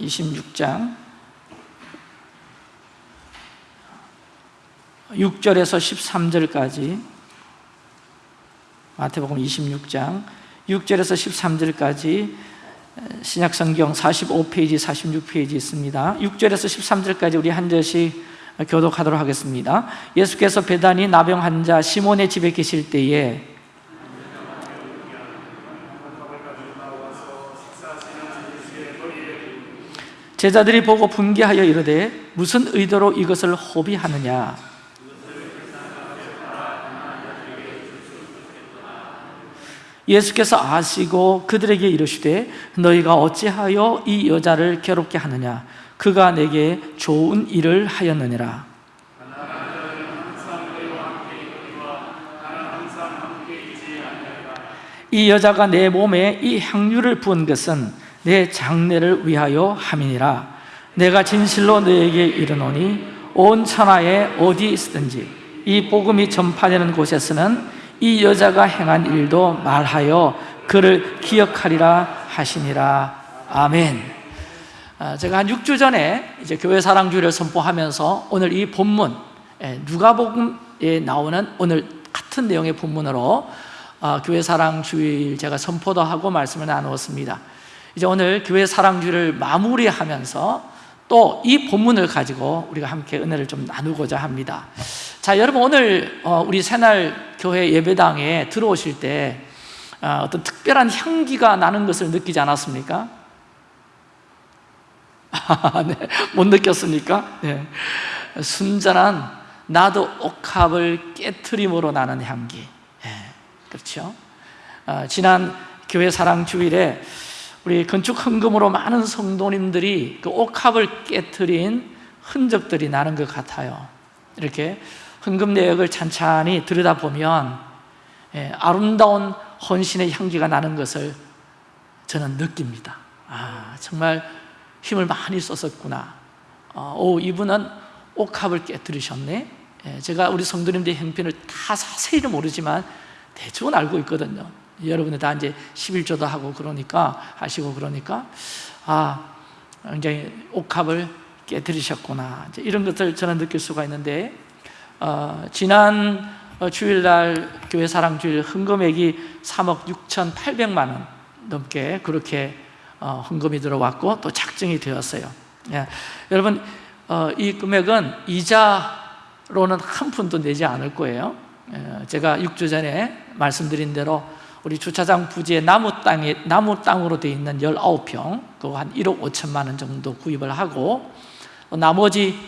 26장. 6절에서 13절까지. 마태복음 26장. 6절에서 13절까지. 신약성경 45페이지, 46페이지 있습니다. 6절에서 13절까지 우리 한 절씩 교독하도록 하겠습니다. 예수께서 배단이 나병 환자 시몬의 집에 계실 때에 제자들이 보고 분개하여 이르되 무슨 의도로 이것을 호비하느냐? 예수께서 아시고 그들에게 이르시되 너희가 어찌하여 이 여자를 괴롭게 하느냐? 그가 내게 좋은 일을 하였느니라. 이 여자가 내 몸에 이 향유를 부은 것은 내 장례를 위하여 함이니라. 내가 진실로 너에게 이르노니 온 천하에 어디 있든지 이 복음이 전파되는 곳에서는 이 여자가 행한 일도 말하여 그를 기억하리라 하시니라. 아멘. 아, 제가 한 6주 전에 이제 교회 사랑주의를 선포하면서 오늘 이 본문 예, 누가복음에 나오는 오늘 같은 내용의 본문으로 아, 교회 사랑주의 제가 선포도 하고 말씀을 나누었습니다 이제 오늘 교회 사랑주의를 마무리하면서 또 이 본문을 가지고 우리가 함께 은혜를 좀 나누고자 합니다 자 여러분 오늘 어, 우리 새날 교회 예배당에 들어오실 때 어, 어떤 특별한 향기가 나는 것을 느끼지 않았습니까? 네, 못 느꼈습니까? 네. 순전한 나도 옥합을 깨트림으로 나는 향기 네, 그렇죠? 어, 지난 교회 사랑 주일에 우리 건축 헌금으로 많은 성도님들이 그 옥합을 깨뜨린 흔적들이 나는 것 같아요. 이렇게 헌금 내역을 찬찬히 들여다보면 예, 아름다운 헌신의 향기가 나는 것을 저는 느낍니다. 아 정말 힘을 많이 썼었구나. 어, 오 이분은 옥합을 깨뜨리셨네. 예, 제가 우리 성도님들의 형편을 다 자세히는 모르지만 대충은 알고 있거든요 여러분들 다 이제 11조도 하고 그러니까 하시고 그러니까 아 굉장히 옥합을 깨뜨리셨구나. 이런 것들 저는 느낄 수가 있는데 어, 지난 주일날 교회 사랑주일 헌금액이 3억 6천8백만 원 넘게 그렇게 어, 헌금이 들어왔고 또 작정이 되었어요. 예. 여러분 어, 이 금액은 이자로는 한 푼도 내지 않을 거예요. 예, 제가 6주 전에 말씀드린 대로 우리 주차장 부지에 나무 땅에 나무 땅으로 되어 있는 19평 그거 한 1억 5천만 원 정도 구입을 하고 나머지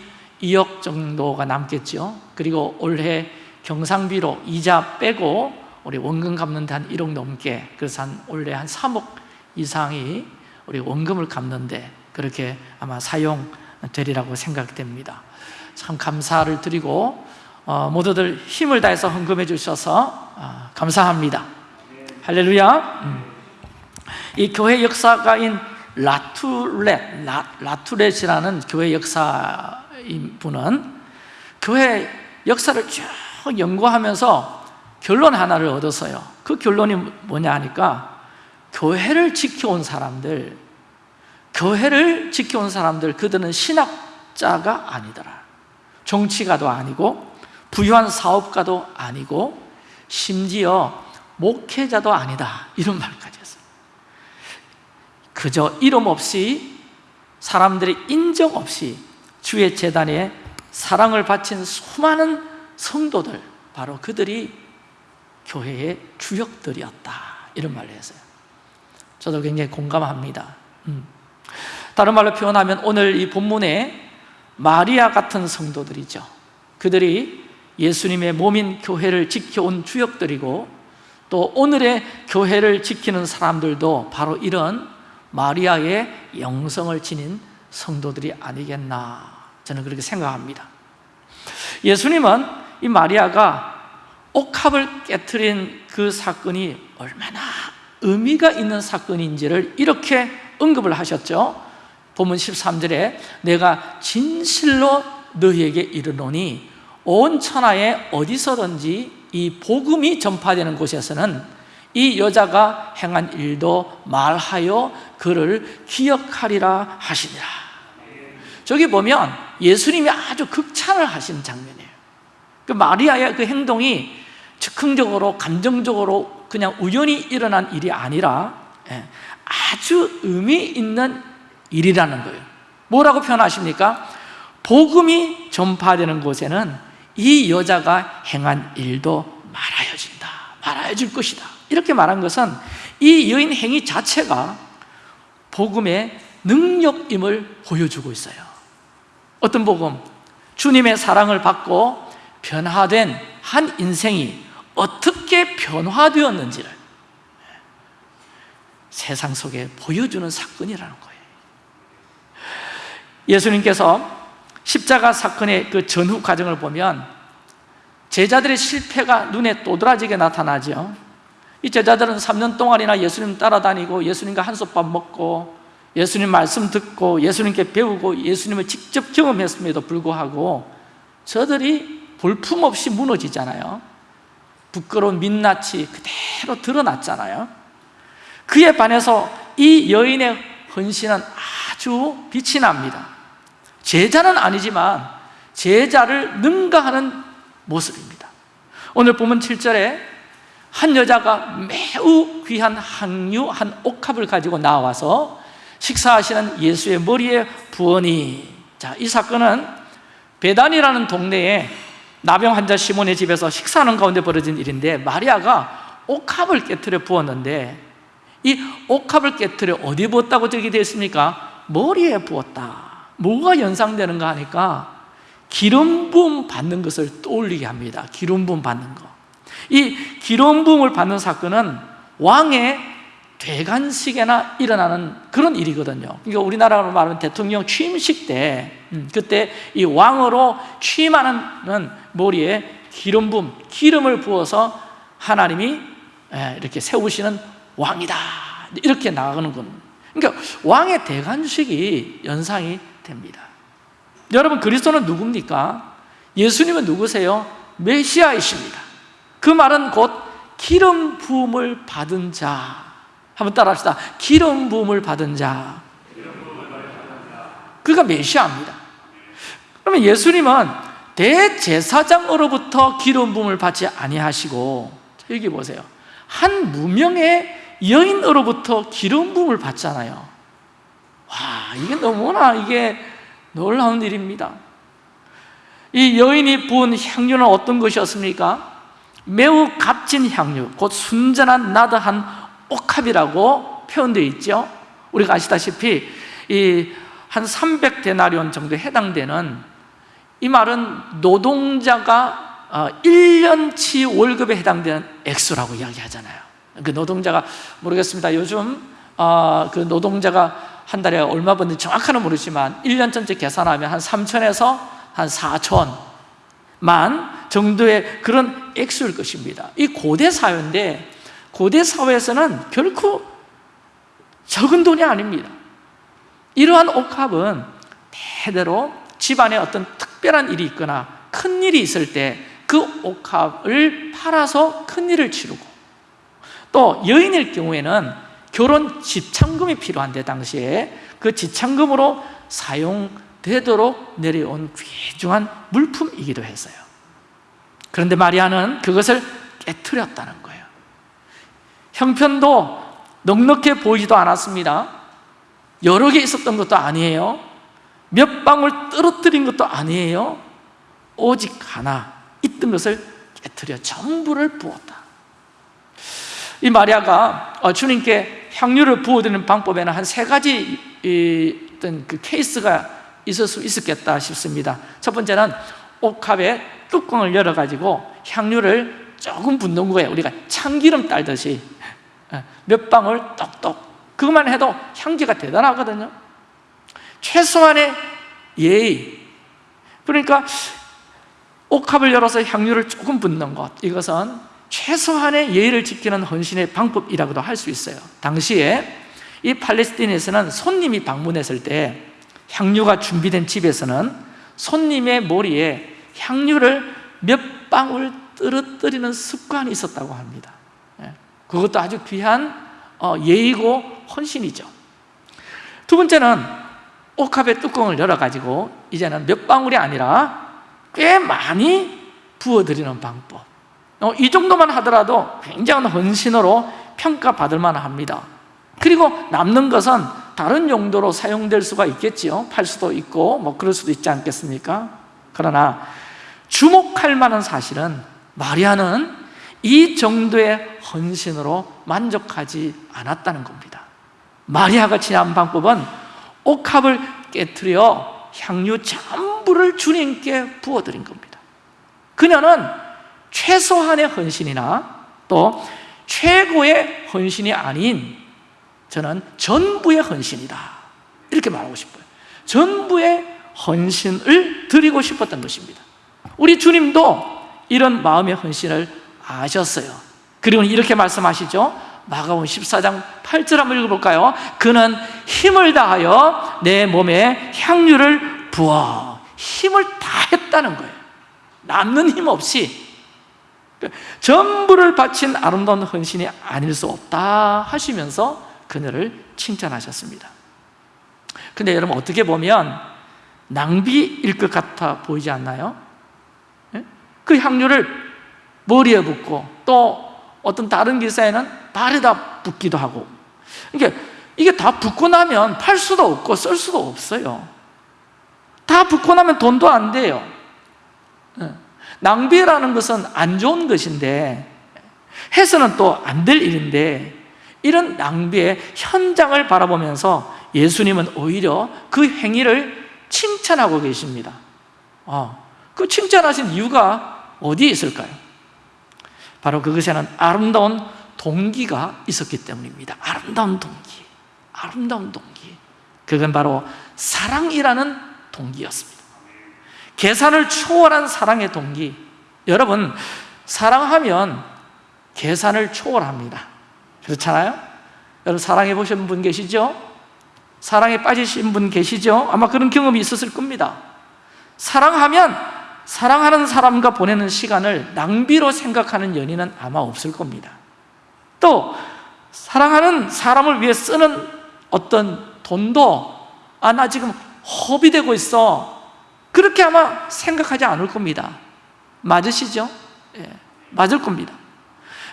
2억 정도가 남겠죠. 그리고 올해 경상비로 이자 빼고 우리 원금 갚는 데한 1억 넘게 그래서 한 올해 한 3억 이상이 우리 원금을 갚는데 그렇게 아마 사용되리라고 생각됩니다. 참 감사를 드리고 어, 모두들 힘을 다해서 헌금해 주셔서 어, 감사합니다 할렐루야 음. 이 교회 역사가인 라투렛, 라, 투렛이라는 교회 역사인 분은 교회 역사를 쭉 연구하면서 결론 하나를 얻었어요 그 결론이 뭐냐 하니까 교회를 지켜온 사람들 교회를 지켜온 사람들 그들은 신학자가 아니더라 정치가도 아니고 부유한 사업가도 아니고 심지어 목회자도 아니다. 이런 말까지 했어요. 그저 이름 없이 사람들의 인정 없이 주의 재단에 사랑을 바친 수많은 성도들 바로 그들이 교회의 주역들이었다. 이런 말을 했어요. 저도 굉장히 공감합니다. 음. 다른 말로 표현하면 오늘 이 본문에 마리아 같은 성도들이죠. 그들이 예수님의 몸인 교회를 지켜온 주역들이고 또 오늘의 교회를 지키는 사람들도 바로 이런 마리아의 영성을 지닌 성도들이 아니겠나 저는 그렇게 생각합니다. 예수님은 이 마리아가 옥합을 깨뜨린 그 사건이 얼마나 의미가 있는 사건인지를 이렇게 언급을 하셨죠. 본문 13절에 내가 진실로 너희에게 이르노니 온 천하에 어디서든지 이 복음이 전파되는 곳에서는 이 여자가 행한 일도 말하여 그를 기억하리라 하시니라. 저기 보면 예수님이 아주 극찬을 하시는 장면이에요. 그 마리아의 그 행동이 즉흥적으로 감정적으로 그냥 우연히 일어난 일이 아니라 예, 아주 의미 있는 일이라는 거예요. 뭐라고 표현하십니까? 복음이 전파되는 곳에는 이 여자가 행한 일도 말하여진다 말하여질 것이다. 이렇게 말한 것은 이 여인 행위 자체가 복음의 능력임을 보여주고 있어요. 어떤 복음? 주님의 사랑을 받고 변화된 한 인생이 어떻게 변화되었는지를 세상 속에 보여주는 사건이라는 거예요. 예수님께서 십자가 사건의 그 전후 과정을 보면 제자들의 실패가 눈에 또드라지게 나타나죠. 이 제자들은 3년 동안이나 예수님 따라다니고 예수님과 한솥밥 먹고 예수님 말씀 듣고 예수님께 배우고 예수님을 직접 경험했음에도 불구하고 저들이 볼품없이 무너지잖아요. 부끄러운 민낯이 그대로 드러났잖아요. 그에 반해서 이 여인의 헌신은 아주 빛이 납니다 제자는 아니지만 제자를 능가하는 모습입니다. 오늘 보면 7절에 한 여자가 매우 귀한 항유 한 옥합을 가지고 나와서 식사하시는 예수의 머리에 부으니. 자, 이 사건은 베단이라는 동네에 나병 환자 시몬의 집에서 식사하는 가운데 벌어진 일인데 마리아가 옥합을 깨뜨려 부었는데 이 옥합을 깨뜨려 어디 부었다고 적이 되어 있습니까? 머리에 부었다 뭐가 연상되는가 하니까 기름 부음 받는 것을 떠올리게 합니다. 기름 부음 받는 거이 기름 부음을 받는 사건은 왕의 대관식에나 일어나는 그런 일이거든요. 그러니까 우리나라로 말하면 대통령 취임식 때 음, 그때 이 왕으로 취임하는 머리에 기름 부음, 기름을 부어서 하나님이 이렇게 세우시는 왕이다. 이렇게 나가는 겁니다 그러니까 왕의 대관식이 연상이 됩니다. 여러분 그리스도는 누굽니까? 예수님은 누구세요? 메시아이십니다. 그 말은 곧 기름 부음을 받은 자. 한번 따라합시다. 기름 부음을 받은 자. 그가 메시아입니다. 그러면 예수님은 대제사장으로부터 기름 부음을 받지 아니하시고 여기 보세요. 한 무명의 여인으로부터 기름 부음을 받잖아요 와 이게 너무나 이게 놀라운 일입니다. 이 여인이 부은 향유는 어떤 것이었습니까? 매우 값진 향유 곧 순전한 나드한 옥합이라고 표현되어 있죠. 우리가 아시다시피 이 한 300데나리온 정도에 해당되는 이 말은 노동자가 1년치 어, 월급에 해당되는 액수라고 이야기하잖아요. 그 노동자가 모르겠습니다. 요즘 어, 그 노동자가 한 달에 얼마 버는지 정확하는 모르지만 1년 전체 계산하면 한 3천에서 한 4천만 정도의 그런 액수일 것입니다. 이 고대 사회인데 고대 사회에서는 결코 적은 돈이 아닙니다. 이러한 옥합은 대대로 집안에 어떤 특별한 일이 있거나 큰 일이 있을 때 그 옥합을 팔아서 큰 일을 치르고 또 여인일 경우에는 결혼 지참금이 필요한데 당시에 그 지참금으로 사용되도록 내려온 귀중한 물품이기도 했어요. 그런데 마리아는 그것을 깨뜨렸다는 거예요. 형편도 넉넉해 보이지도 않았습니다. 여러 개 있었던 것도 아니에요. 몇 방울 떨어뜨린 것도 아니에요. 오직 하나 있던 것을 깨뜨려 전부를 부었다. 이 마리아가 어, 주님께 향유를 부어드리는 방법에는 한 세 가지 어떤 그 케이스가 있을 수 있었겠다 싶습니다. 첫 번째는 옥합에 뚜껑을 열어가지고 향유를 조금 붓는 거예요. 우리가 참기름 딸듯이. 어, 몇 방울 똑똑. 그것만 해도 향기가 대단하거든요. 최소한의 예의. 그러니까 옥합을 열어서 향유를 조금 붓는 것. 이것은 최소한의 예의를 지키는 헌신의 방법이라고도 할 수 있어요. 당시에 이 팔레스틴에서는 손님이 방문했을 때 향유가 준비된 집에서는 손님의 머리에 향유를 몇 방울 떨어뜨리는 습관이 있었다고 합니다. 예. 그것도 아주 귀한 어, 예의고 헌신이죠. 두 번째는 옥합의 뚜껑을 열어가지고 이제는 몇 방울이 아니라 꽤 많이 부어드리는 방법 어, 이 정도만 하더라도 굉장한 헌신으로 평가받을 만합니다. 그리고 남는 것은 다른 용도로 사용될 수가 있겠지요? 팔 수도 있고 뭐 그럴 수도 있지 않겠습니까? 그러나 주목할 만한 사실은 마리아는 이 정도의 헌신으로 만족하지 않았다는 겁니다. 마리아가 취한 방법은 옥합을 깨뜨려 향유 전부를 주님께 부어드린 겁니다. 그녀는 최소한의 헌신이나 또 최고의 헌신이 아닌 저는 전부의 헌신이다. 이렇게 말하고 싶어요. 전부의 헌신을 드리고 싶었던 것입니다. 우리 주님도 이런 마음의 헌신을 아셨어요. 그리고 이렇게 말씀하시죠. 마가복음 14장 8절 한번 읽어볼까요? 그는 힘을 다하여 내 몸에 향유를 부어 힘을 다했다는 거예요. 남는 힘 없이 전부를 바친 아름다운 헌신이 아닐 수 없다 하시면서 그녀를 칭찬하셨습니다 근데 여러분 어떻게 보면 낭비일 것 같아 보이지 않나요? 예? 그 향유를 머리에 붓고 또 어떤 다른 기사에는 발에다 붓기도 하고 이게 이게 다 붓고 나면 팔 수도 없고 쓸 수도 없어요 다 붓고 나면 돈도 안 돼요 예. 낭비라는 것은 안 좋은 것인데 해서는 또 안 될 일인데 이런 낭비의 현장을 바라보면서 예수님은 오히려 그 행위를 칭찬하고 계십니다. 어, 그 칭찬하신 이유가 어디에 있을까요? 바로 그것에는 아름다운 동기가 있었기 때문입니다. 아름다운 동기 아름다운 동기. 그건 바로 사랑이라는 동기였습니다 계산을 초월한 사랑의 동기 여러분 사랑하면 계산을 초월합니다 그렇잖아요? 여러분 사랑해 보신 분 계시죠? 사랑에 빠지신 분 계시죠? 아마 그런 경험이 있었을 겁니다 사랑하면 사랑하는 사람과 보내는 시간을 낭비로 생각하는 연인은 아마 없을 겁니다 또 사랑하는 사람을 위해 쓰는 어떤 돈도 아 나 지금 허비되고 있어 그렇게 아마 생각하지 않을 겁니다 맞으시죠? 예, 맞을 겁니다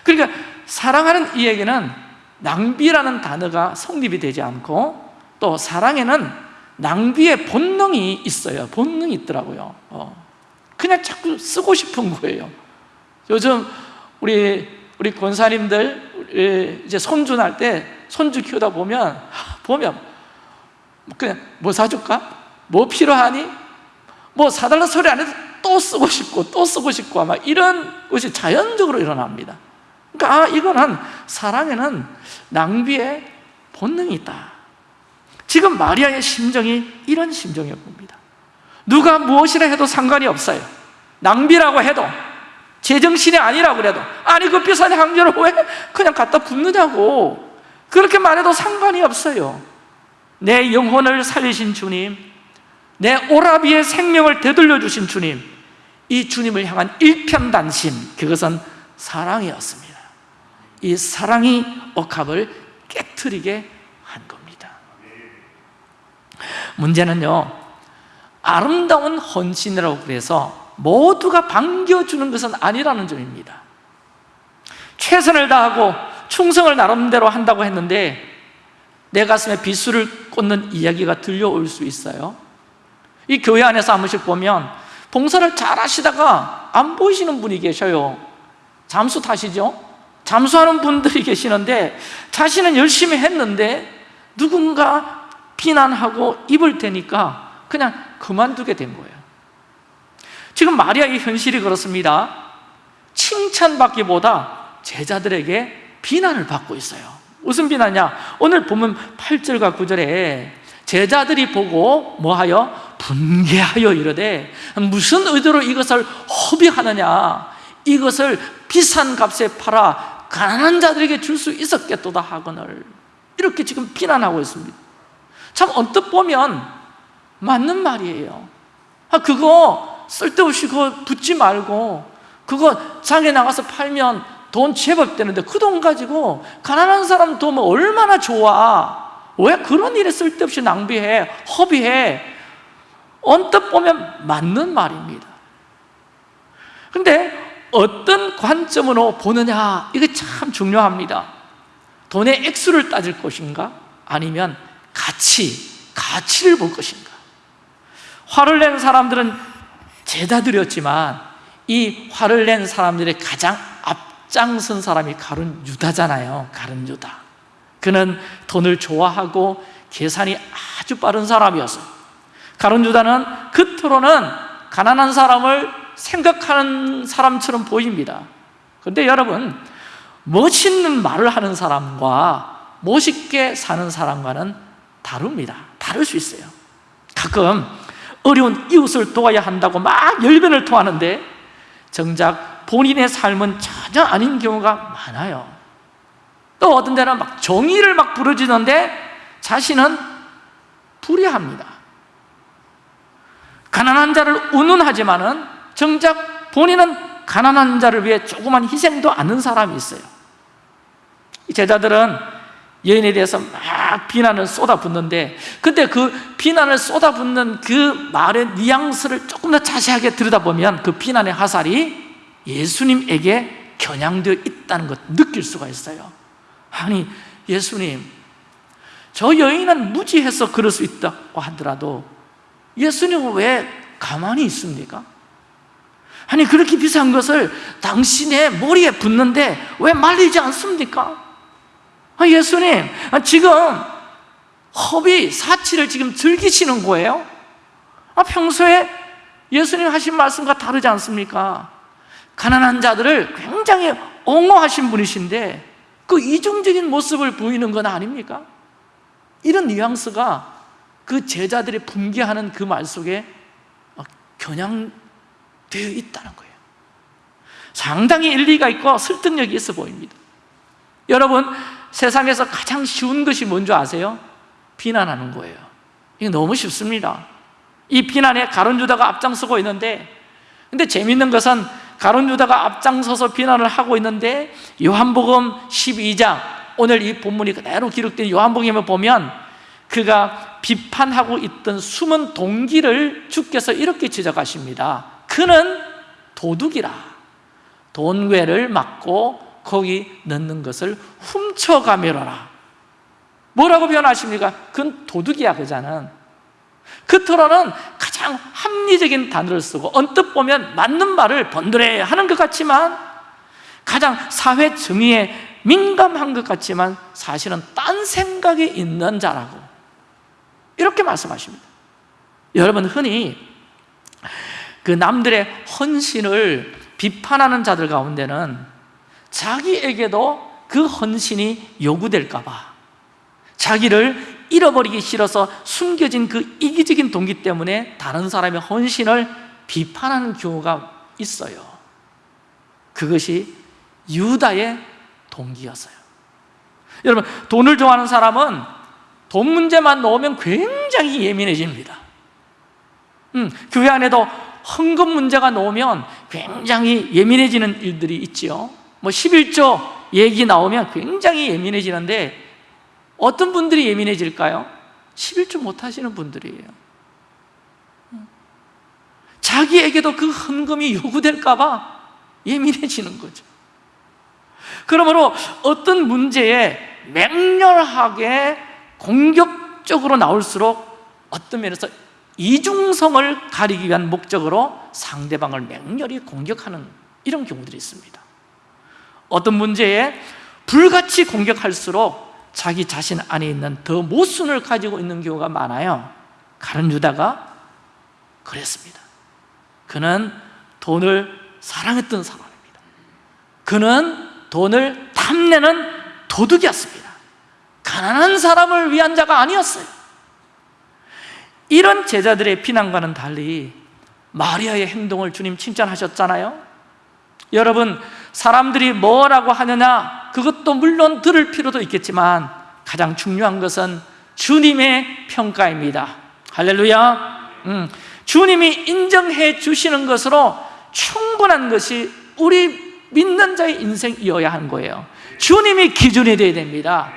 그러니까 사랑하는 이에게는 낭비라는 단어가 성립이 되지 않고 또 사랑에는 낭비의 본능이 있어요 본능이 있더라고요 어. 그냥 자꾸 쓰고 싶은 거예요 요즘 우리 우리 권사님들 이제 손주 날 때 손주 키우다 보면 보면 그냥 뭐 사줄까? 뭐 필요하니? 뭐 사달라 소리 안 해도 또 쓰고 싶고 또 쓰고 싶고 아마 이런 것이 자연적으로 일어납니다. 그러니까 아, 이거는 사랑에는 낭비의 본능이 있다. 지금 마리아의 심정이 이런 심정이었 겁니다. 누가 무엇이라 해도 상관이 없어요. 낭비라고 해도 제정신이 아니라고 그래도 아니 그 비싼 향료를 왜 그냥 갖다 붓느냐고. 그렇게 말해도 상관이 없어요. 내 영혼을 살리신 주님 내 오라비의 생명을 되돌려 주신 주님 이 주님을 향한 일편단심 그것은 사랑이었습니다. 이 사랑이 억합을 깨뜨리게 한 겁니다. 문제는요 아름다운 헌신이라고 그래서 모두가 반겨주는 것은 아니라는 점입니다. 최선을 다하고 충성을 나름대로 한다고 했는데 내 가슴에 비수를 꽂는 이야기가 들려올 수 있어요 이 교회 안에서 한 번씩 보면 봉사를 잘 하시다가 안 보이시는 분이 계셔요 잠수 타시죠? 잠수하는 분들이 계시는데 자신은 열심히 했는데 누군가 비난하고 입을 대니까 그냥 그만두게 된 거예요 지금 마리아의 현실이 그렇습니다 칭찬받기보다 제자들에게 비난을 받고 있어요 무슨 비난이냐? 오늘 보면 8절과 9절에 제자들이 보고 뭐하여? 분개하여 이르되 무슨 의도로 이것을 허비하느냐? 이것을 비싼 값에 팔아 가난한 자들에게 줄 수 있었겠도다 하거늘. 이렇게 지금 비난하고 있습니다. 참 언뜻 보면 맞는 말이에요. 아, 그거 쓸데없이 그거 붙지 말고 그거 장에 나가서 팔면 돈 제법 되는데 그 돈 가지고 가난한 사람 도우면 얼마나 좋아 왜 그런 일에 쓸데없이 낭비해 허비해 언뜻 보면 맞는 말입니다. 근데 어떤 관점으로 보느냐 이게 참 중요합니다. 돈의 액수를 따질 것인가? 아니면 가치, 가치를 볼 것인가? 화를 낸 사람들은 제다 드렸지만 이 화를 낸 사람들의 가장 앞장선 사람이 가룟 유다잖아요. 가룟 유다. 그는 돈을 좋아하고 계산이 아주 빠른 사람이었어요 가룟 유다는 겉으로는 가난한 사람을 생각하는 사람처럼 보입니다. 그런데 여러분 멋있는 말을 하는 사람과 멋있게 사는 사람과는 다릅니다. 다를 수 있어요. 가끔 어려운 이웃을 도와야 한다고 막 열변을 토하는데 정작 본인의 삶은 전혀 아닌 경우가 많아요. 또 어떤 데는 막 정의를 막 부르짖는데 자신은 불의합니다 가난한 자를 운운하지만은 정작 본인은 가난한 자를 위해 조그만 희생도 않는 사람이 있어요. 이 제자들은 여인에 대해서 막 비난을 쏟아붓는데 근데 그 비난을 쏟아붓는 그 말의 뉘앙스를 조금 더 자세하게 들여다보면 그 비난의 화살이 예수님에게 겨냥되어 있다는 것 느낄 수가 있어요. 아니 예수님 저 여인은 무지해서 그럴 수 있다고 하더라도 예수님은 왜 가만히 있습니까? 아니 그렇게 비싼 것을 당신의 머리에 붓는데 왜 말리지 않습니까? 아, 예수님 아, 지금 허비, 사치를 지금 즐기시는 거예요? 아, 평소에 예수님 하신 말씀과 다르지 않습니까? 가난한 자들을 굉장히 옹호하신 분이신데 그 이중적인 모습을 보이는 건 아닙니까? 이런 뉘앙스가 그 제자들이 분개하는 그 말 속에 겨냥되어 있다는 거예요. 상당히 일리가 있고 설득력이 있어 보입니다. 여러분 세상에서 가장 쉬운 것이 뭔지 아세요? 비난하는 거예요. 이게 너무 쉽습니다. 이 비난에 가론 유다가 앞장서고 있는데 근데 재밌는 것은 가론 유다가 앞장서서 비난을 하고 있는데 요한복음 12장 오늘 이 본문이 그대로 기록된 요한복음에 보면 그가 비판하고 있던 숨은 동기를 주께서 이렇게 지적하십니다. 그는 도둑이라. 돈괴를 막고 거기 넣는 것을 훔쳐가매라 뭐라고 표현하십니까? 그건 도둑이야 그자는. 겉으로는 가장 합리적인 단어를 쓰고 언뜻 보면 맞는 말을 번들해 하는 것 같지만 가장 사회 정의에 민감한 것 같지만 사실은 딴 생각이 있는 자라고 이렇게 말씀하십니다. 여러분 흔히 그 남들의 헌신을 비판하는 자들 가운데는 자기에게도 그 헌신이 요구될까 봐 자기를 잃어버리기 싫어서 숨겨진 그 이기적인 동기 때문에 다른 사람의 헌신을 비판하는 경우가 있어요. 그것이 유다의 동기였어요. 여러분 돈을 좋아하는 사람은 돈 문제만 넣으면 굉장히 예민해집니다. 음, 교회 안에도 헌금 문제가 나오면 굉장히 예민해지는 일들이 있지요. 뭐 11조 얘기 나오면 굉장히 예민해지는데 어떤 분들이 예민해질까요? 11조 못하시는 분들이에요. 자기에게도 그 헌금이 요구될까 봐 예민해지는 거죠. 그러므로 어떤 문제에 맹렬하게 공격적으로 나올수록 어떤 면에서 이중성을 가리기 위한 목적으로 상대방을 맹렬히 공격하는 이런 경우들이 있습니다. 어떤 문제에 불같이 공격할수록 자기 자신 안에 있는 더 모순을 가지고 있는 경우가 많아요. 가른 유다가 그랬습니다. 그는 돈을 사랑했던 사람입니다. 그는 돈을 탐내는 도둑이었습니다 가난한 사람을 위한 자가 아니었어요. 이런 제자들의 비난과는 달리 마리아의 행동을 주님 칭찬하셨잖아요. 여러분 사람들이 뭐라고 하느냐 그것도 물론 들을 필요도 있겠지만 가장 중요한 것은 주님의 평가입니다. 할렐루야. 음, 주님이 인정해 주시는 것으로 충분한 것이 우리 믿는 자의 인생이어야 하는 거예요. 주님이 기준이 되어야 됩니다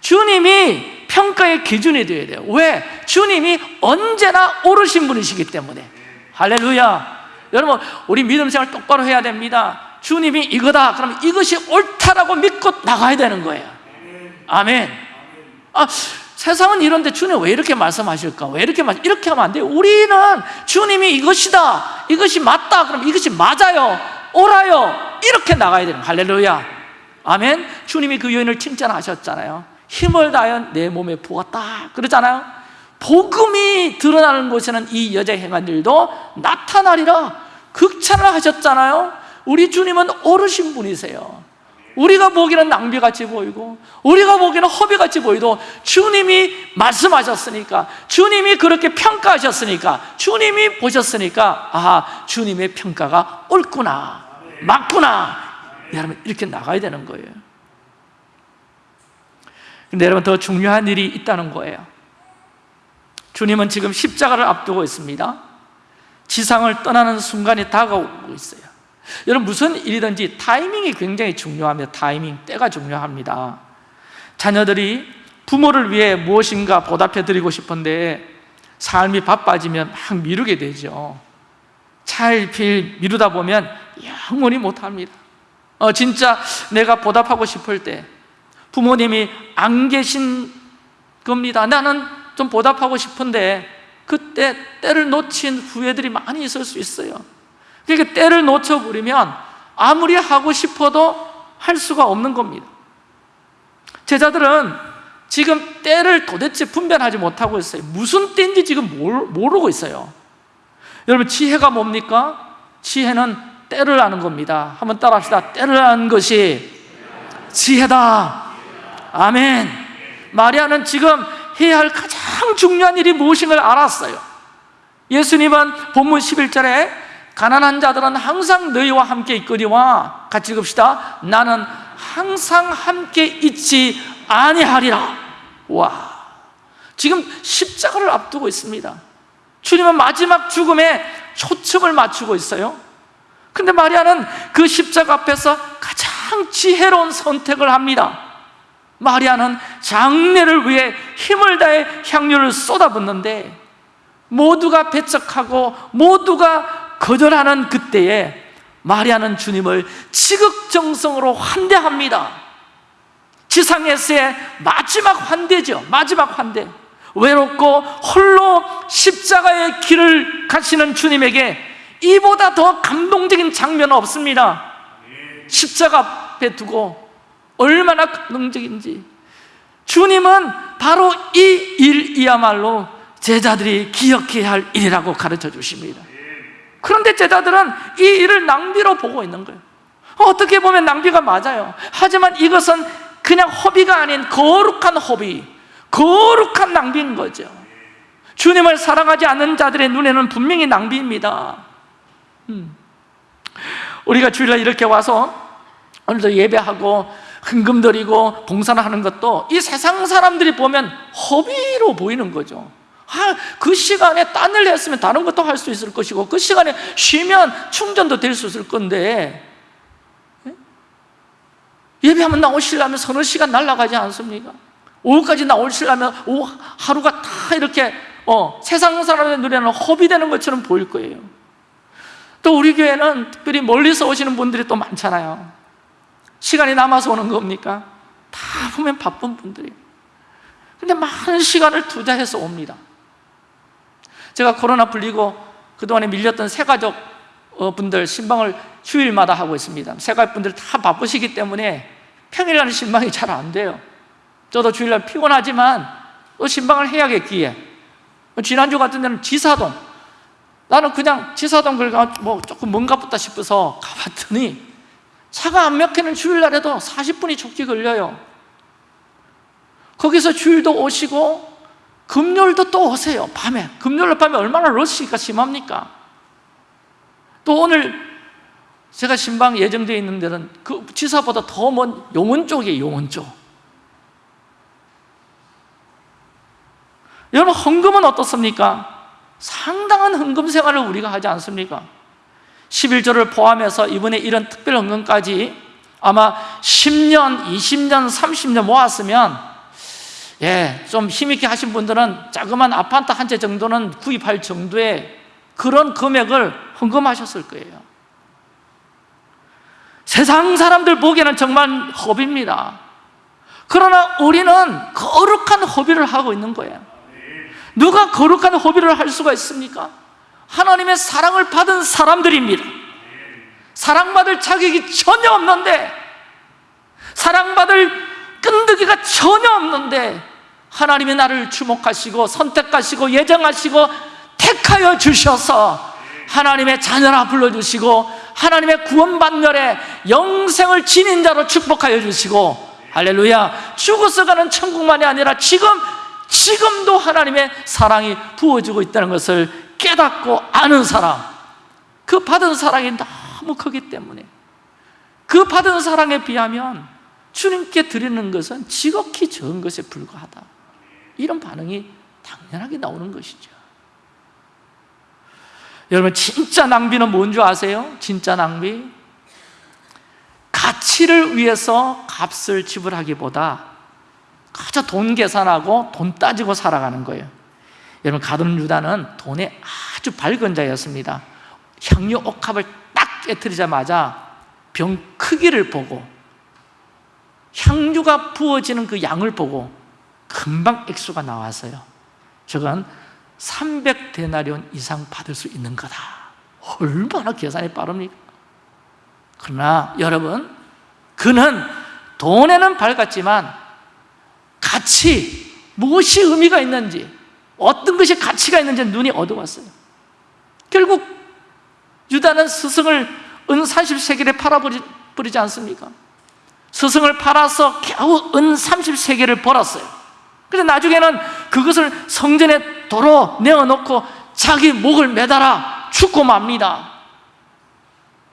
주님이 평가의 기준이 되어야 돼요. 왜? 주님이 언제나 오르신 분이시기 때문에. 할렐루야. 여러분 우리 믿음 생활 똑바로 해야 됩니다. 주님이 이거다. 그러면 이것이 옳다라고 믿고 나가야 되는 거예요. 아멘. 아, 세상은 이런데 주님 왜 이렇게 말씀하실까? 왜 이렇게 말 이렇게 하면 안 돼요. 우리는 주님이 이것이다. 이것이 맞다. 그럼 이것이 맞아요. 옳아요. 이렇게 나가야 되는 할렐루야. 아멘. 주님이 그 여인을 칭찬하셨잖아요 힘을 다하여 내 몸에 부었다 그러잖아요. 복음이 드러나는 곳에는 이 여자의 행한 일도 나타나리라 극찬을 하셨잖아요. 우리 주님은 오르신 분이세요. 우리가 보기에는 낭비같이 보이고 우리가 보기에는 허비같이 보이도 주님이 말씀하셨으니까 주님이 그렇게 평가하셨으니까 주님이 보셨으니까 아 주님의 평가가 옳구나 맞구나. 여러분 이렇게 나가야 되는 거예요 근데 여러분 더 중요한 일이 있다는 거예요. 주님은 지금 십자가를 앞두고 있습니다. 지상을 떠나는 순간이 다가오고 있어요. 여러분 무슨 일이든지 타이밍이 굉장히 중요합니다 타이밍, 때가 중요합니다. 자녀들이 부모를 위해 무엇인가 보답해 드리고 싶은데 삶이 바빠지면 막 미루게 되죠. 차일피일 미루다 보면 영원히 못합니다. 어, 진짜 내가 보답하고 싶을 때 부모님이 안 계신 겁니다. 나는 좀 보답하고 싶은데 그때 때를 놓친 후회들이 많이 있을 수 있어요. 그러니까 때를 놓쳐버리면 아무리 하고 싶어도 할 수가 없는 겁니다. 제자들은 지금 때를 도대체 분별하지 못하고 있어요. 무슨 때인지 지금 모르고 있어요. 여러분 지혜가 뭡니까? 지혜는 때를 아는 겁니다. 한번 따라 합시다. 때를 아는 것이 지혜다 아멘. 마리아는 지금 해야 할 가장 중요한 일이 무엇인가를 알았어요. 예수님은 본문 11절에 가난한 자들은 항상 너희와 함께 있거니와 같이 읽읍시다. 나는 항상 함께 있지 아니하리라. 와. 지금 십자가를 앞두고 있습니다. 주님은 마지막 죽음에 초점을 맞추고 있어요. 근데 마리아는 그 십자가 앞에서 가장 지혜로운 선택을 합니다 마리아는 장례를 위해 힘을 다해 향료를 쏟아붓는데 모두가 배척하고 모두가 거절하는 그때에 마리아는 주님을 지극정성으로 환대합니다. 지상에서의 마지막 환대죠. 마지막 환대. 외롭고 홀로 십자가의 길을 가시는 주님에게 이보다 더 감동적인 장면은 없습니다. 십자가 앞에 두고 얼마나 감동적인지. 주님은 바로 이 일이야말로 제자들이 기억해야 할 일이라고 가르쳐 주십니다. 그런데 제자들은 이 일을 낭비로 보고 있는 거예요. 어떻게 보면 낭비가 맞아요. 하지만 이것은 그냥 허비가 아닌 거룩한 허비 거룩한 낭비인 거죠. 주님을 사랑하지 않는 자들의 눈에는 분명히 낭비입니다. 음. 우리가 주일날 이렇게 와서 오늘도 예배하고 흥금 드리고 봉사를 하는 것도 이 세상 사람들이 보면 허비로 보이는 거죠 아, 그 시간에 딴 일 했으면 다른 것도 할 수 있을 것이고 그 시간에 쉬면 충전도 될 수 있을 건데 예? 예배하면 나오시려면 서너 시간 날아가지 않습니까? 오후까지 나오시려면 오후 하루가 다 이렇게 어, 세상 사람의 눈에는 허비되는 것처럼 보일 거예요 또 우리 교회는 특별히 멀리서 오시는 분들이 또 많잖아요 시간이 남아서 오는 겁니까? 다 보면 바쁜 분들이 근데 많은 시간을 투자해서 옵니다. 제가 코로나 풀리고 그동안에 밀렸던 새가족 어, 분들 신방을 주일마다 하고 있습니다. 새가족 분들 다 바쁘시기 때문에 평일날은 신방이 잘 안 돼요. 저도 주일날 피곤하지만 또 신방을 해야겠기에. 지난주 같은 데는 지사동. 나는 그냥 지사동 그러니까 뭐 조금 뭔가 보다 싶어서 가봤더니 차가 안 막히는 주일날에도 40분이 촉지 걸려요 거기서 주일도 오시고 금요일도 또 오세요 밤에 금요일 밤에 얼마나 러시가 심합니까? 또 오늘 제가 신방 예정되어 있는 데는 그 지사보다 더 먼 용원 쪽이에요 용원 쪽 여러분 헌금은 어떻습니까? 상당한 헌금 생활을 우리가 하지 않습니까? 11조를 포함해서 이번에 이런 특별 헌금까지 아마 10년, 20년, 30년 모았으면 예, 좀 힘있게 하신 분들은 자그만 아파트 한 채 정도는 구입할 정도의 그런 금액을 헌금하셨을 거예요. 세상 사람들 보기에는 정말 허비입니다. 그러나 우리는 거룩한 허비를 하고 있는 거예요. 누가 거룩한 허비를 할 수가 있습니까? 하나님의 사랑을 받은 사람들입니다. 사랑받을 자격이 전혀 없는데 사랑받을 끈덕이가 전혀 없는데 하나님이 나를 주목하시고 선택하시고 예정하시고 택하여 주셔서 하나님의 자녀라 불러주시고 하나님의 구원반열에 영생을 지닌 자로 축복하여 주시고 할렐루야. 죽어서 가는 천국만이 아니라 지금 지금도 하나님의 사랑이 부어지고 있다는 것을 깨닫고 아는 사람. 그 받은 사랑이 너무 크기 때문에. 그 받은 사랑에 비하면 주님께 드리는 것은 지극히 적은 것에 불과하다. 이런 반응이 당연하게 나오는 것이죠. 여러분 진짜 낭비는 뭔지 아세요? 진짜 낭비? 가치를 위해서 값을 지불하기보다 가져 돈 계산하고 돈 따지고 살아가는 거예요 여러분 가룟 유다는 돈에 아주 밝은 자였습니다. 향유 옥합을 딱 깨뜨리자마자 병 크기를 보고 향유가 부어지는 그 양을 보고 금방 액수가 나왔어요. 저건 300데나리온 이상 받을 수 있는 거다. 얼마나 계산이 빠릅니까? 그러나 여러분 그는 돈에는 밝았지만 가치, 무엇이 의미가 있는지 어떤 것이 가치가 있는지 눈이 어두웠어요 결국 유다는 스승을 은 30세겔에 팔아버리지 않습니까? 스승을 팔아서 겨우 은 30세겔을 벌었어요 근데 나중에는 그것을 성전에 도로 내어놓고 자기 목을 매달아 죽고 맙니다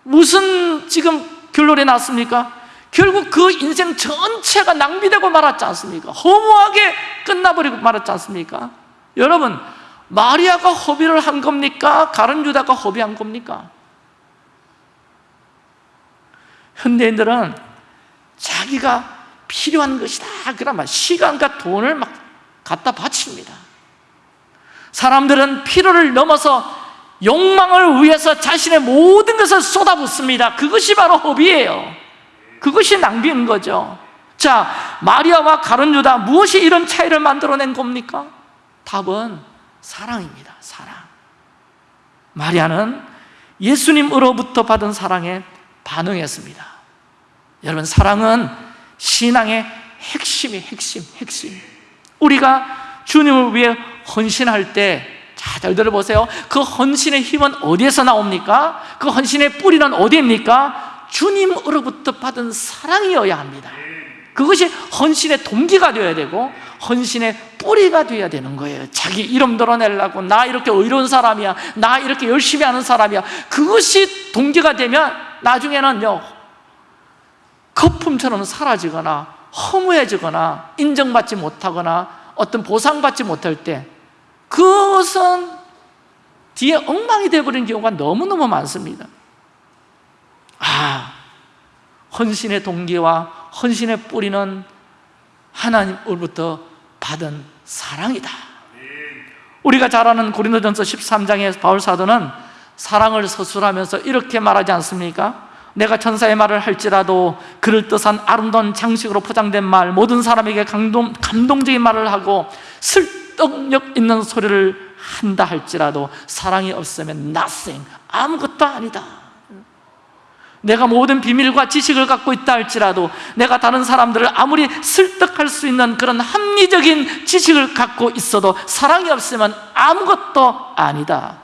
무슨 지금 결론이 났습니까? 결국 그 인생 전체가 낭비되고 말았지 않습니까? 허무하게 끝나버리고 말았지 않습니까? 여러분 마리아가 허비를 한 겁니까? 가른 유다가 허비한 겁니까? 현대인들은 자기가 필요한 것이다 그러면 시간과 돈을 막 갖다 바칩니다 사람들은 필요를 넘어서 욕망을 위해서 자신의 모든 것을 쏟아붓습니다 그것이 바로 허비예요 그것이 낭비인 거죠 자, 마리아와 가론 유다 무엇이 이런 차이를 만들어낸 겁니까? 답은 사랑입니다. 사랑. 마리아는 예수님으로부터 받은 사랑에 반응했습니다. 여러분 사랑은 신앙의 핵심이 핵심, 핵심. 우리가 주님을 위해 헌신할 때 자, 잘 들어보세요. 그 헌신의 힘은 어디에서 나옵니까? 그 헌신의 뿌리는 어디입니까? 주님으로부터 받은 사랑이어야 합니다. 그것이 헌신의 동기가 되어야 되고 헌신의 뿌리가 되어야 되는 거예요. 자기 이름 드러내려고 나 이렇게 의로운 사람이야 나 이렇게 열심히 하는 사람이야. 그것이 동기가 되면 나중에는요 거품처럼 사라지거나 허무해지거나 인정받지 못하거나 어떤 보상받지 못할 때 그것은 뒤에 엉망이 되어버리는 경우가 너무너무 많습니다. 아, 헌신의 동기와 헌신의 뿌리는 하나님으로부터 받은 사랑이다 우리가 잘 아는 고린도전서 13장의 바울 사도는 사랑을 서술하면서 이렇게 말하지 않습니까? 내가 천사의 말을 할지라도 그럴듯한 아름다운 장식으로 포장된 말 모든 사람에게 감동, 감동적인 말을 하고 설득력 있는 소리를 한다 할지라도 사랑이 없으면 nothing 아무것도 아니다 내가 모든 비밀과 지식을 갖고 있다 할지라도 내가 다른 사람들을 아무리 설득할 수 있는 그런 합리적인 지식을 갖고 있어도 사랑이 없으면 아무것도 아니다.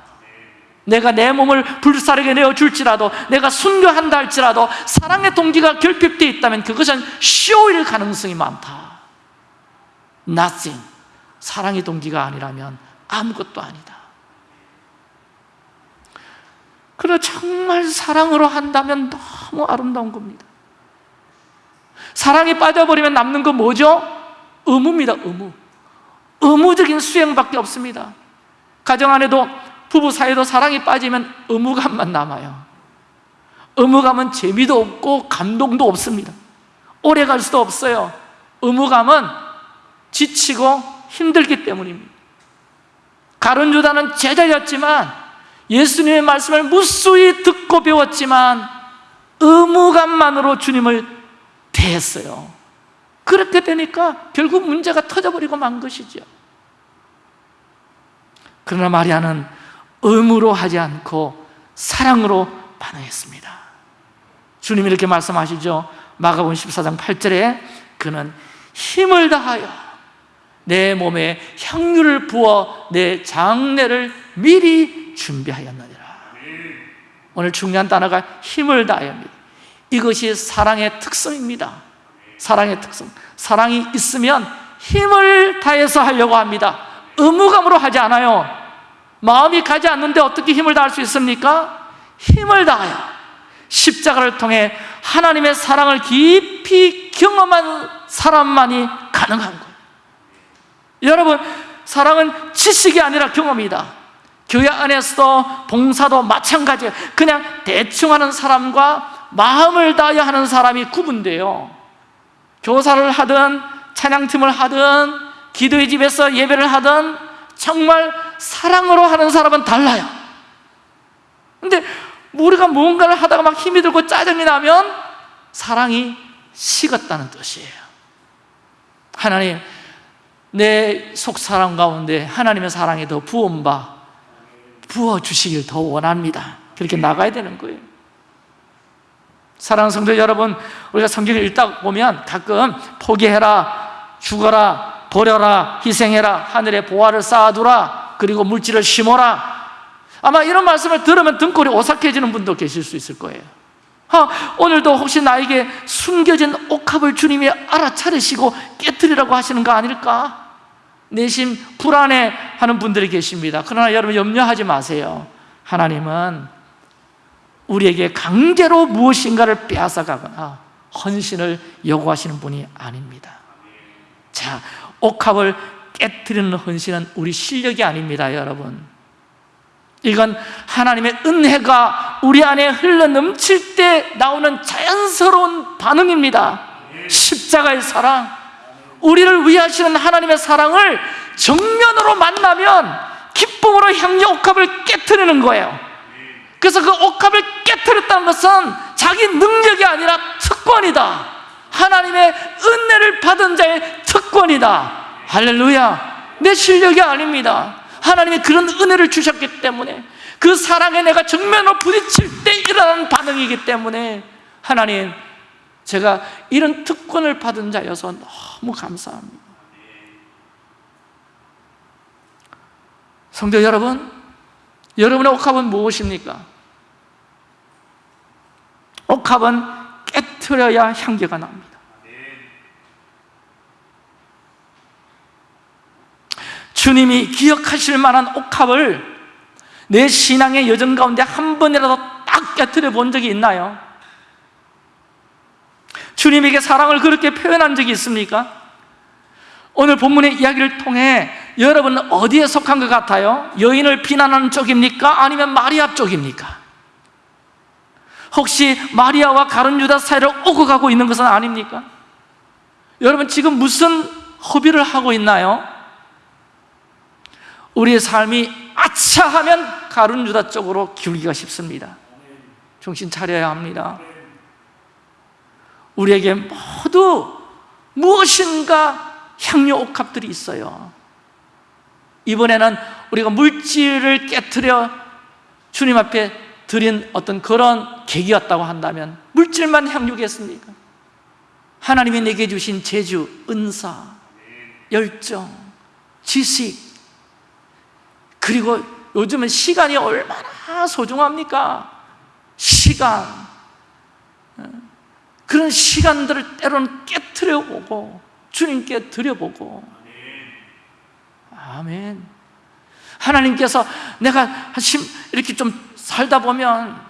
내가 내 몸을 불사르게 내어줄지라도 내가 순교한다 할지라도 사랑의 동기가 결핍되어 있다면 그것은 쇼일 가능성이 많다. Nothing. 사랑의 동기가 아니라면 아무것도 아니다 그러나 정말 사랑으로 한다면 너무 아름다운 겁니다. 사랑에 빠져버리면 남는 건 뭐죠? 의무입니다 의무. 의무적인 수행밖에 없습니다. 가정 안에도 부부 사이도 사랑이 빠지면 의무감만 남아요. 의무감은 재미도 없고 감동도 없습니다. 오래 갈 수도 없어요. 의무감은 지치고 힘들기 때문입니다. 가룟 유다는 제자였지만 예수님의 말씀을 무수히 듣고 배웠지만 의무감만으로 주님을 대했어요. 그렇게 되니까 결국 문제가 터져버리고 만 것이죠 그러나 마리아는 의무로 하지 않고 사랑으로 반응했습니다. 주님이 이렇게 말씀하시죠. 마가복음 14장 8절에 그는 힘을 다하여 내 몸에 향유를 부어 내 장례를 미리 준비하였느니라. 오늘 중요한 단어가 힘을 다하여입니다. 이것이 사랑의 특성입니다. 사랑의 특성. 사랑이 있으면 힘을 다해서 하려고 합니다. 의무감으로 하지 않아요. 마음이 가지 않는데 어떻게 힘을 다할 수 있습니까? 힘을 다하여 십자가를 통해 하나님의 사랑을 깊이 경험한 사람만이 가능한 거예요. 여러분 사랑은 지식이 아니라 경험이다 교회 안에서도 봉사도 마찬가지예요 그냥 대충 하는 사람과 마음을 다하여 하는 사람이 구분돼요. 교사를 하든 찬양팀을 하든 기도의 집에서 예배를 하든 정말 사랑으로 하는 사람은 달라요. 근데 우리가 뭔가를 하다가 막 힘이 들고 짜증이 나면 사랑이 식었다는 뜻이에요. 하나님 내 속사람 가운데 하나님의 사랑이 더 부음바 부어주시길 더 원합니다. 그렇게 나가야 되는 거예요. 사랑하는 성도 여러분 우리가 성경을 읽다 보면 가끔 포기해라 죽어라 버려라 희생해라 하늘에 보화를 쌓아두라 그리고 물질을 심어라. 아마 이런 말씀을 들으면 등골이 오싹해지는 분도 계실 수 있을 거예요. 아, 오늘도 혹시 나에게 숨겨진 옥합을 주님이 알아차리시고 깨뜨리라고 하시는 거 아닐까? 내심 불안해 하는 분들이 계십니다. 그러나 여러분 염려하지 마세요. 하나님은 우리에게 강제로 무엇인가를 빼앗아가거나 헌신을 요구하시는 분이 아닙니다. 자, 옥합을 깨뜨리는 헌신은 우리 실력이 아닙니다 여러분. 이건 하나님의 은혜가 우리 안에 흘러 넘칠 때 나오는 자연스러운 반응입니다. 십자가의 사랑 우리를 위하시는 하나님의 사랑을 정면으로 만나면 기쁨으로 향유 옥합을 깨뜨리는 거예요. 그래서 그 옥합을 깨뜨렸다는 것은 자기 능력이 아니라 특권이다. 하나님의 은혜를 받은 자의 특권이다. 할렐루야. 내 실력이 아닙니다. 하나님이 그런 은혜를 주셨기 때문에 그 사랑에 내가 정면으로 부딪힐 때 일어나는 반응이기 때문에 하나님 제가 이런 특권을 받은 자여서 너무 감사합니다 성도 여러분 여러분의 옥합은 무엇입니까? 옥합은 깨트려야 향기가 납니다 주님이 기억하실 만한 옥합을 내 신앙의 여정 가운데 한 번이라도 딱 깨뜨려 본 적이 있나요? 주님에게 사랑을 그렇게 표현한 적이 있습니까? 오늘 본문의 이야기를 통해 여러분은 어디에 속한 것 같아요? 여인을 비난하는 쪽입니까? 아니면 마리아 쪽입니까? 혹시 마리아와 가룟 유다 사이를 오고 가고 있는 것은 아닙니까? 여러분 지금 무슨 허비를 하고 있나요? 우리의 삶이 아차하면 가룟 유다 쪽으로 기울기가 쉽습니다 정신 차려야 합니다 우리에게 모두 무엇인가 향유 옥합들이 있어요 이번에는 우리가 물질을 깨뜨려 주님 앞에 드린 어떤 그런 계기였다고 한다면 물질만 향유겠습니까? 하나님이 내게 주신 재주, 은사, 열정, 지식 그리고 요즘은 시간이 얼마나 소중합니까? 시간 그런 시간들을 때로는 깨뜨려 보고 주님께 드려보고. 아멘. 하나님께서 내가 이렇게 좀 살다 보면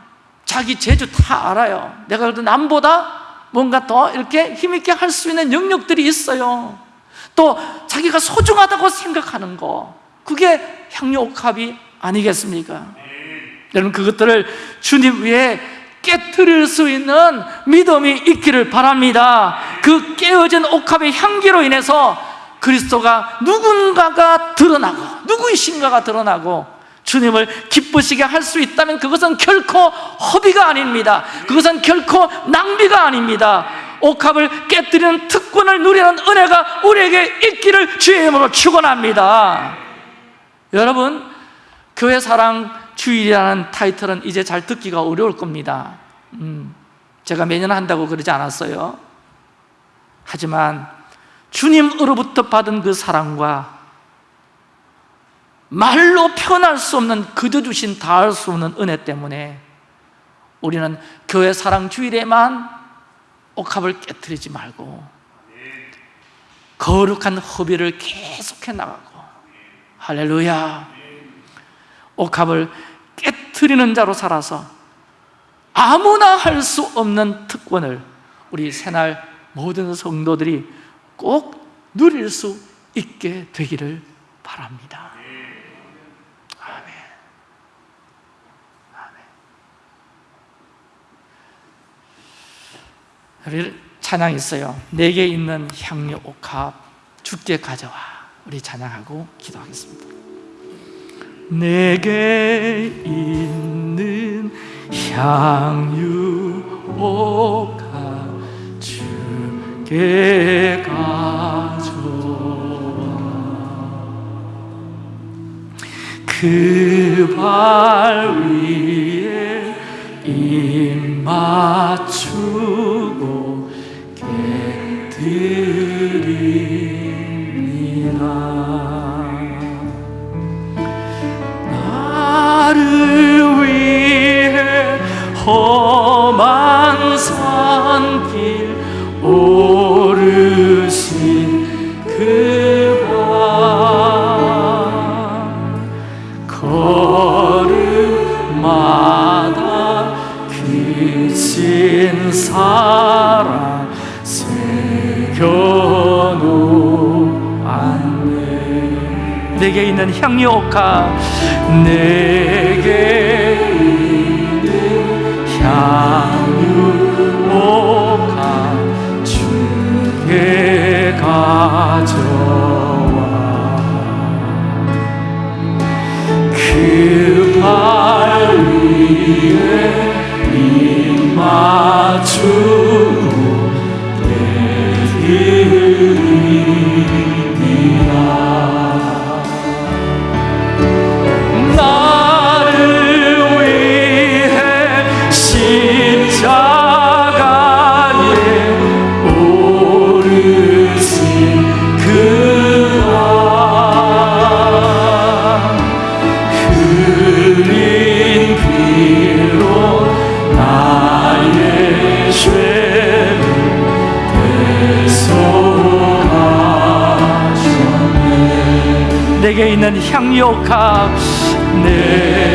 자기 재주 다 알아요. 내가 그래도 남보다 뭔가 더 이렇게 힘있게 할 수 있는 영역들이 있어요. 또 자기가 소중하다고 생각하는 거 그게 향유옥합이 아니겠습니까? 여러분 그것들을 주님 위에 깨뜨릴 수 있는 믿음이 있기를 바랍니다. 그 깨어진 옥합의 향기로 인해서 그리스도가 누군가가 드러나고 누구이신가가 드러나고 주님을 기쁘시게 할 수 있다면 그것은 결코 허비가 아닙니다. 그것은 결코 낭비가 아닙니다. 옥합을 깨뜨리는 특권을 누리는 은혜가 우리에게 있기를 주의 이름으로 축원합니다. 여러분 교회 사랑 주일이라는 타이틀은 이제 잘 듣기가 어려울 겁니다. 음, 제가 매년 한다고 그러지 않았어요. 하지만 주님으로부터 받은 그 사랑과 말로 표현할 수 없는 그저 주신 다할 수 없는 은혜 때문에 우리는 교회 사랑 주일에만 옥합을 깨뜨리지 말고 거룩한 허비를 계속해 나가고 할렐루야 옥합을 깨뜨리는 자로 살아서 아무나 할 수 없는 특권을 우리 새날 모든 성도들이 꼭 누릴 수 있게 되기를 바랍니다. 우리 찬양 있어요. 내게 있는 향유 옥합 죽게 가져와. 우리 찬양하고 기도하겠습니다 내게 있는 향유 옥합 주께 가져와. 그발 위에 입 맞추고 깨드립 나를 위해 험한 산길 오르신 그밤 걸음마다 그신 사랑 새겨놓았네 내게 있는 향유 옥합 내게 있는 향유 옥합 주께 가져와. 그발 위에 입 맞추고 내드 향유옥합 내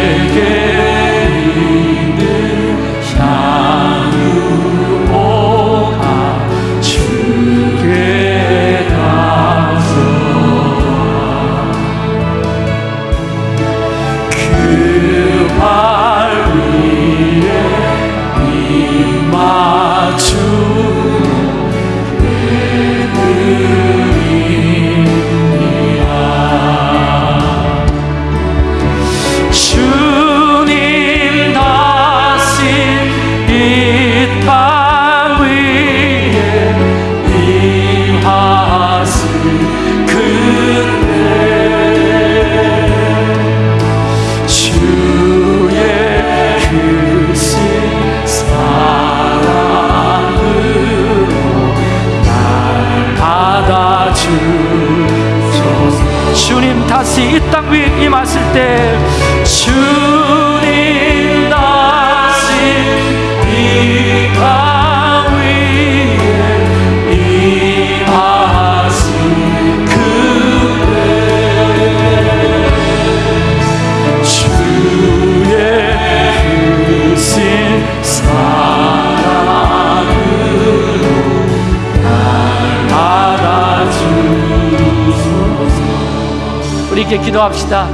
기도합시다.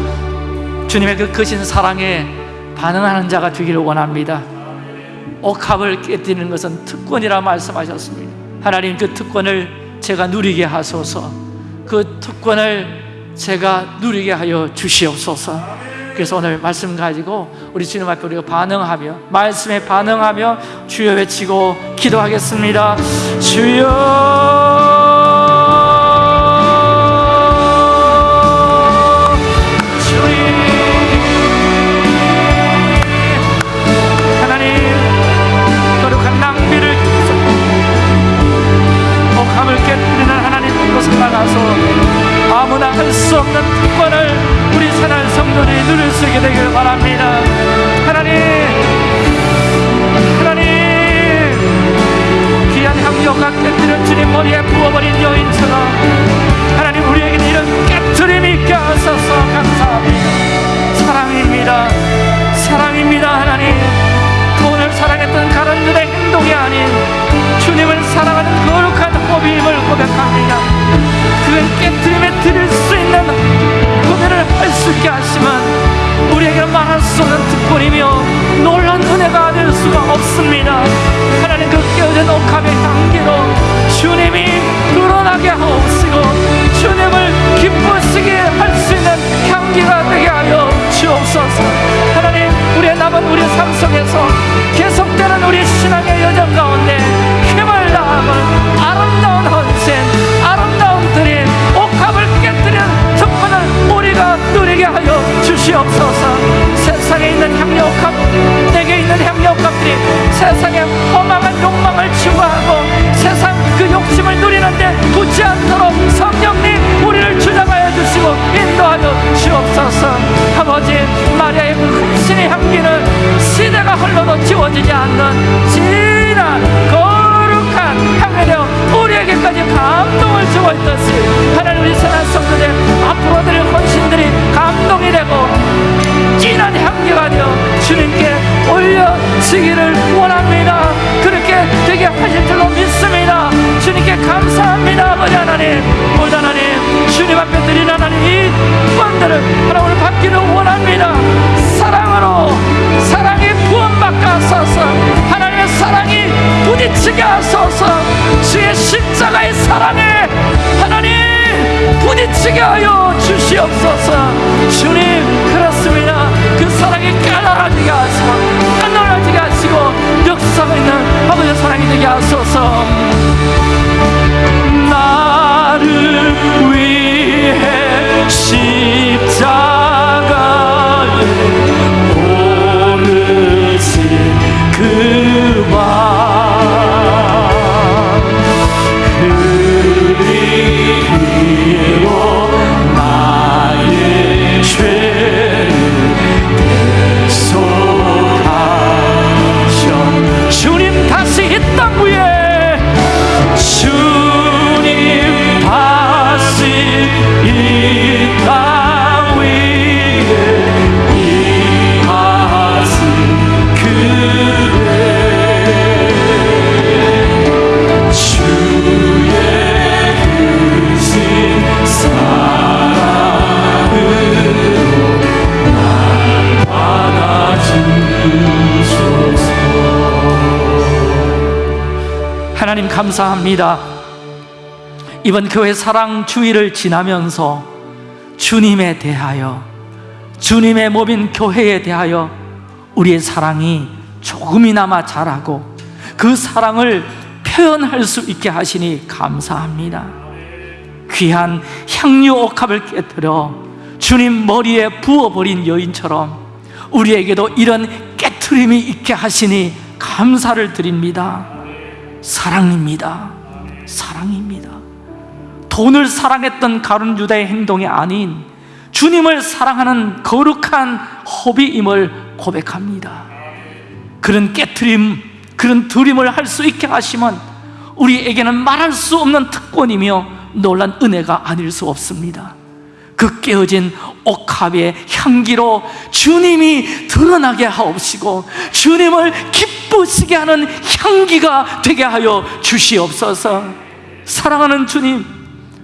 주님의 그 크신 사랑에 반응하는 자가 되기를 원합니다. 옥합을 깨뜨리는 것은 특권이라 말씀하셨습니다. 하나님 그 특권을 제가 누리게 하소서. 그 특권을 제가 누리게 하여 주시옵소서. 그래서 오늘 말씀 가지고 우리 주님 앞에 우리가 반응하며 말씀에 반응하며 주여 외치고 기도하겠습니다. 주여 지워지지 않는 진한 거룩한 향이 되어 우리에게까지 감동을 주고 있듯이 하나님 우리 선한 성도들 앞으로 드릴 헌신들이 감동이 되고 진한 향기가 되어 주님께 올려지기를 원합니다. 그렇게 되게 하실 줄로 믿습니다. 주님께 감사합니다 아버지 하나님. 오늘 하나님 주님 앞에 드리는 하나님 이 구원들을 하나 오늘 받기를 원합니다. 사랑으로 사랑이 구원받게 하소서. 하나님의 사랑이 부딪히게 하소서. 주의 십자가의 사랑에 하나님 부딪히게 하여 주시옵소서. 주님 그렇습니다. 그 사랑이 까다라지게 하시고 까다라지게 하시고 역사가 있는 아버지의 사랑이 되게 하소서. 나를 위해 십자 그밤 감사합니다. 이번 교회 사랑 주의를 지나면서 주님에 대하여 주님의 몸인 교회에 대하여 우리의 사랑이 조금이나마 자라고 그 사랑을 표현할 수 있게 하시니 감사합니다. 귀한 향유 옥합을 깨뜨려 주님 머리에 부어버린 여인처럼 우리에게도 이런 깨트림이 있게 하시니 감사를 드립니다 사랑입니다. 사랑입니다. 돈을 사랑했던 가룟 유다의 행동이 아닌 주님을 사랑하는 거룩한 허비임을 고백합니다. 그런 깨트림, 그런 드림을 할 수 있게 하시면 우리에게는 말할 수 없는 특권이며 놀란 은혜가 아닐 수 없습니다. 그 깨어진 옥합의 향기로 주님이 드러나게 하옵시고 주님을 기쁘 시게 하는 향기가 되게 하여 주시옵소서. 사랑하는 주님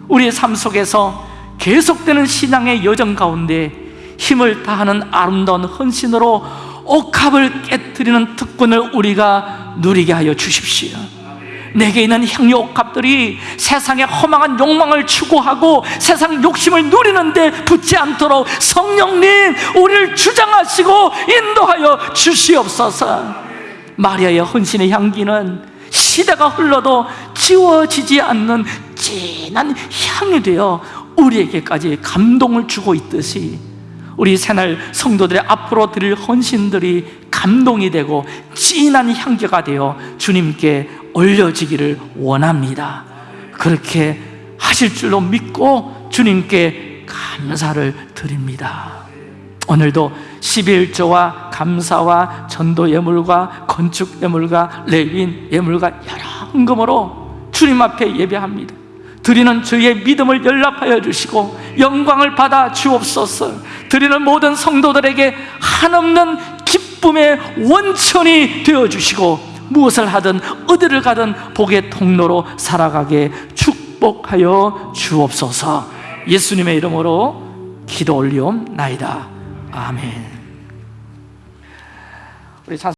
우리의 삶 속에서 계속되는 신앙의 여정 가운데 힘을 다하는 아름다운 헌신으로 옥합을 깨뜨리는 특권을 우리가 누리게 하여 주십시오. 내게 있는 향유 옥합들이 세상의 허망한 욕망을 추구하고 세상 욕심을 누리는데 붙지 않도록 성령님 우리를 주장하시고 인도하여 주시옵소서 마리아의 헌신의 향기는 시대가 흘러도 지워지지 않는 진한 향이 되어 우리에게까지 감동을 주고 있듯이 우리 새날 성도들의 앞으로 드릴 헌신들이 감동이 되고 진한 향기가 되어 주님께 올려지기를 원합니다. 그렇게 하실 줄로 믿고 주님께 감사를 드립니다. 오늘도 11조와 감사와 전도 예물과 건축 예물과 레윈 예물과 여러 헌금으로 주님 앞에 예배합니다. 드리는 저희의 믿음을 연락하여 주시고 영광을 받아 주옵소서. 드리는 모든 성도들에게 한없는 기쁨의 원천이 되어 주시고 무엇을 하든 어디를 가든 복의 통로로 살아가게 축복하여 주옵소서. 예수님의 이름으로 기도 올리옵나이다 아멘. 우리 찬-